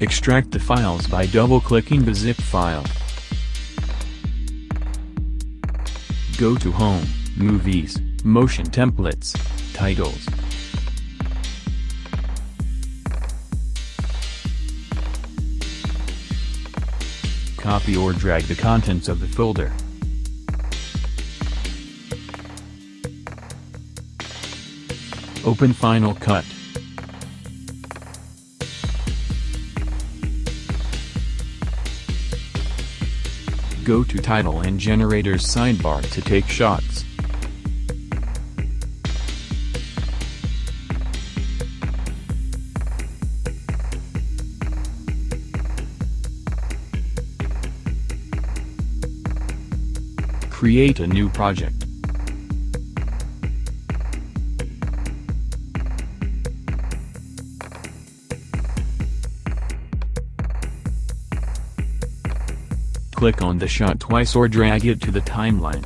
Extract the files by double-clicking the zip file. Go to Home, Movies, Motion Templates, Titles. Copy or drag the contents of the folder. Open Final Cut. Go to Title and Generators sidebar to take shots. Create a new project. Click on the shot twice or drag it to the timeline.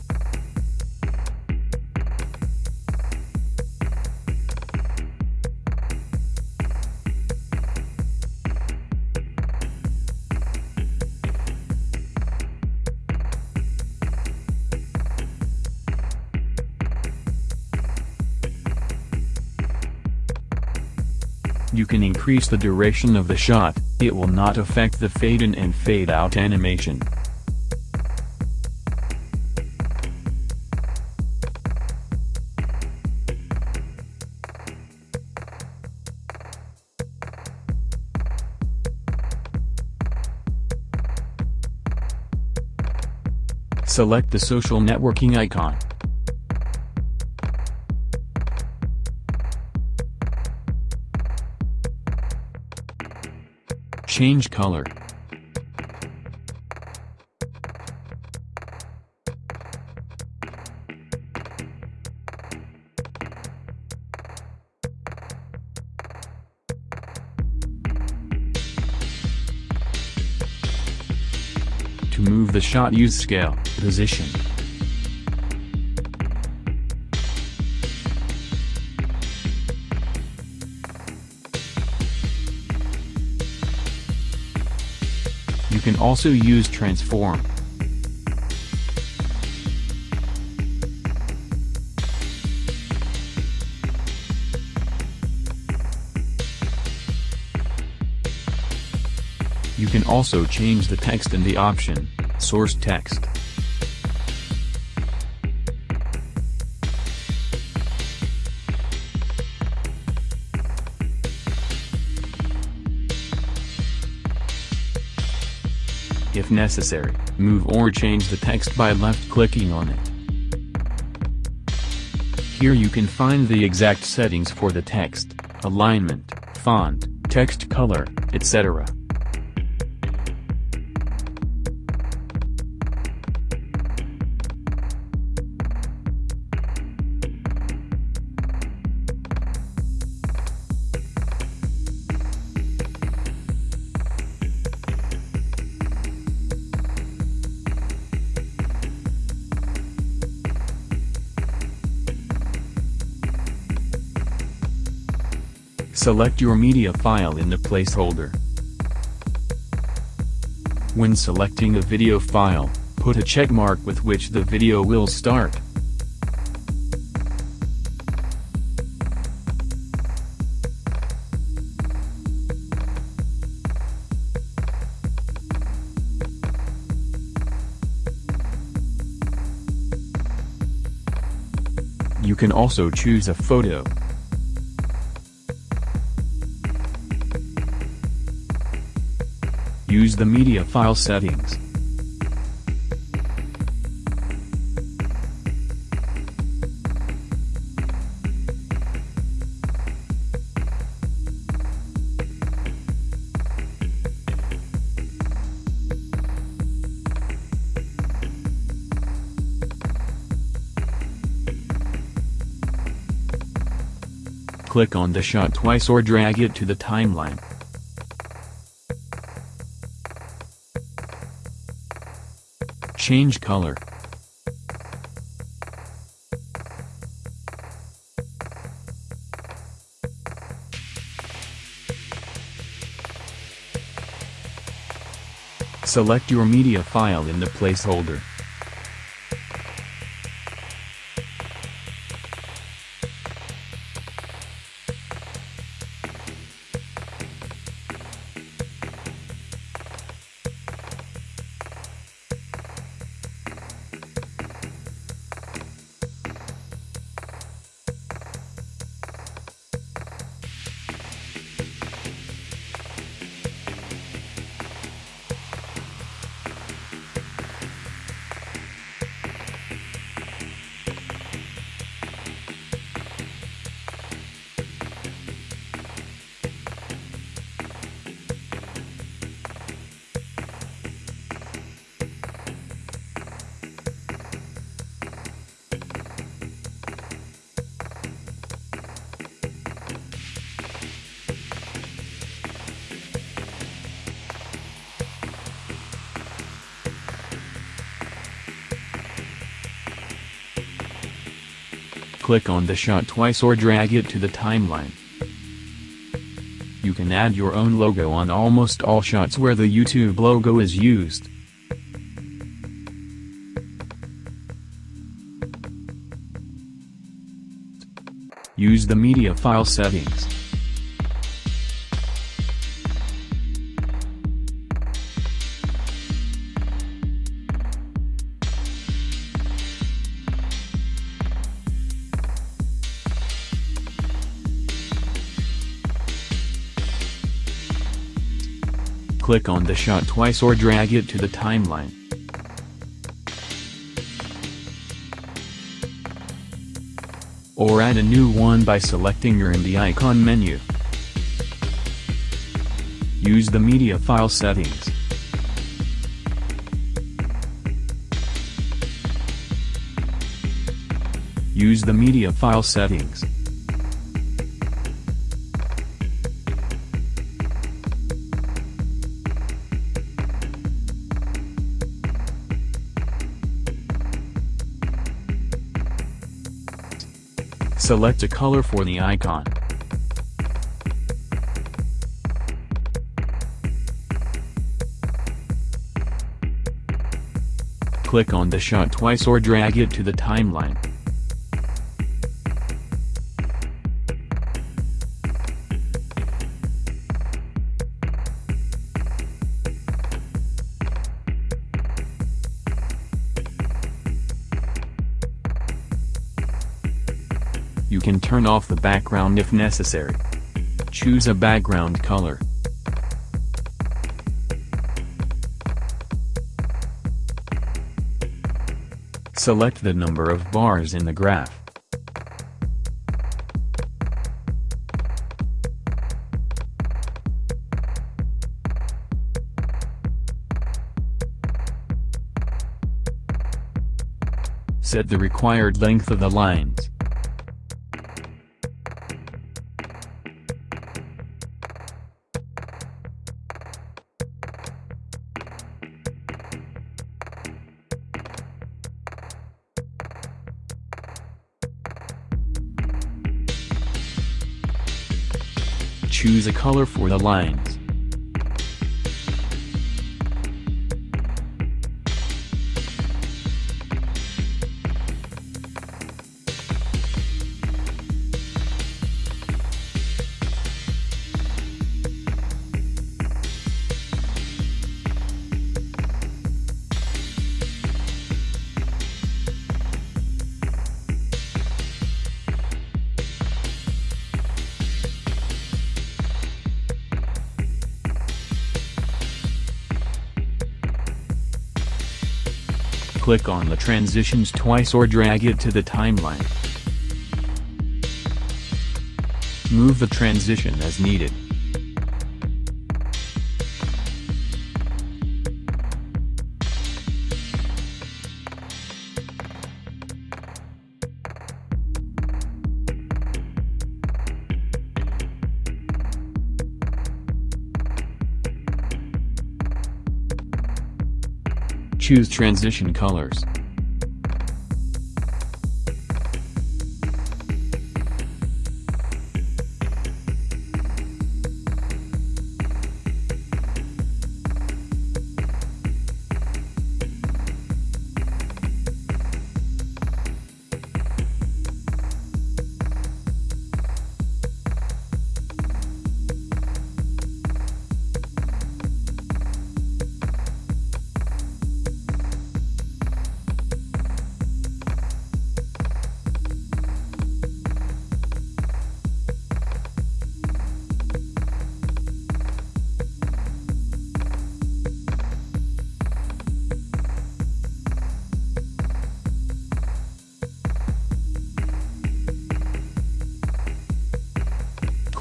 You can increase the duration of the shot, it will not affect the fade in and fade out animation. Select the social networking icon. Change color. Shot use scale, position. You can also use transform. You can also change the text in the option, source text. If necessary, move or change the text by left-clicking on it. Here you can find the exact settings for the text, alignment, font, text color, etc. Select your media file in the placeholder. When selecting a video file, put a check mark with which the video will start. You can also choose a photo. Use the media file settings. Click on the shot twice or drag it to the timeline. Change color. Select your media file in the placeholder. Click on the shot twice or drag it to the timeline. You can add your own logo on almost all shots where the YouTube logo is used. Use the media file settings. Click on the shot twice or drag it to the timeline. Or add a new one by selecting your in the icon menu. Use the media file settings. Use the media file settings. Select a color for the icon. Click on the shot twice or drag it to the timeline. Turn off the background if necessary. Choose a background color. Select the number of bars in the graph. Set the required length of the lines. Choose a color for the lines. Click on the transitions twice or drag it to the timeline. Move the transition as needed. Choose transition colors.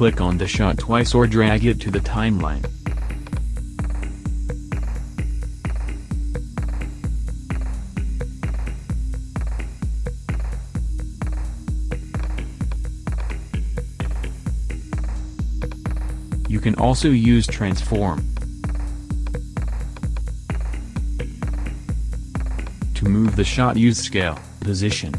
Click on the shot twice or drag it to the timeline. You can also use transform. To move the shot use scale, position.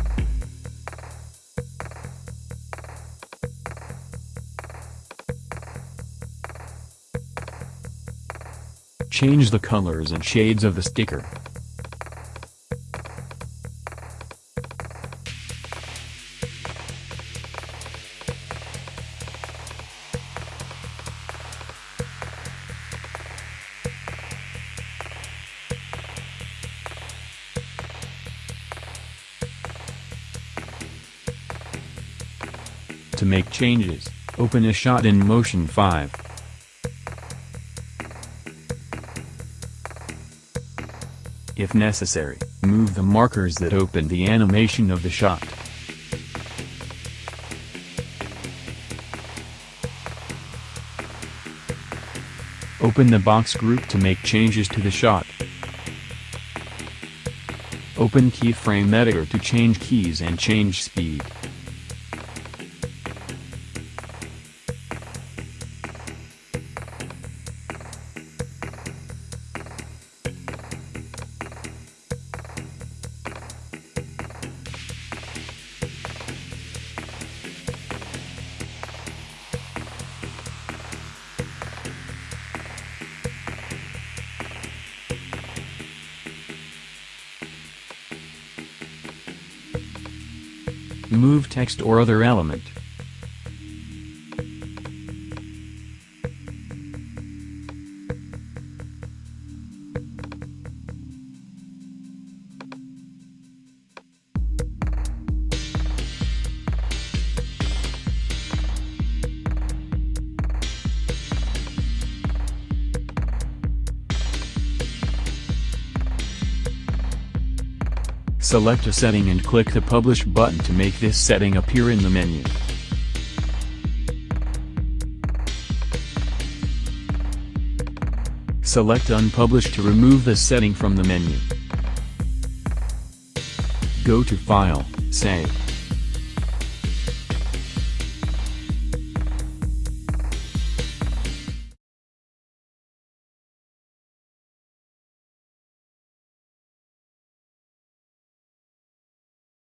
Change the colors and shades of the sticker. To make changes, open a shot in Motion 5. If necessary, move the markers that open the animation of the shot. Open the box group to make changes to the shot. Open keyframe editor to change keys and change speed. Move text or other element. Select a setting and click the Publish button to make this setting appear in the menu. Select Unpublish to remove the setting from the menu. Go to File, Save.